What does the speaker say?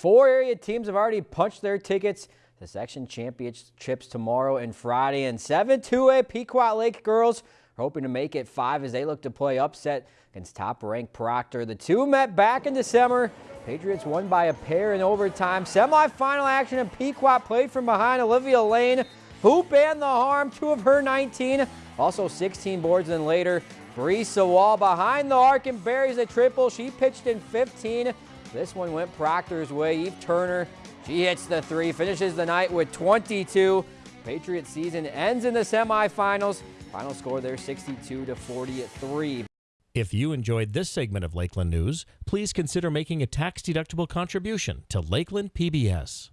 Four area teams have already punched their tickets to section championships tomorrow and Friday, and seven 2A Pequot Lake girls are hoping to make it five as they look to play upset against top-ranked Proctor. The two met back in December. Patriots won by a pair in overtime. Semifinal action and Pequot played from behind Olivia Lane. Hoop and the harm, two of her 19, also 16 boards, and later Teresa Wall behind the arc and buries a triple. She pitched in 15. This one went Proctor's way. Eve Turner, she hits the three, finishes the night with 22. Patriots season ends in the semifinals. Final score there 62 to 43. If you enjoyed this segment of Lakeland News, please consider making a tax-deductible contribution to Lakeland PBS.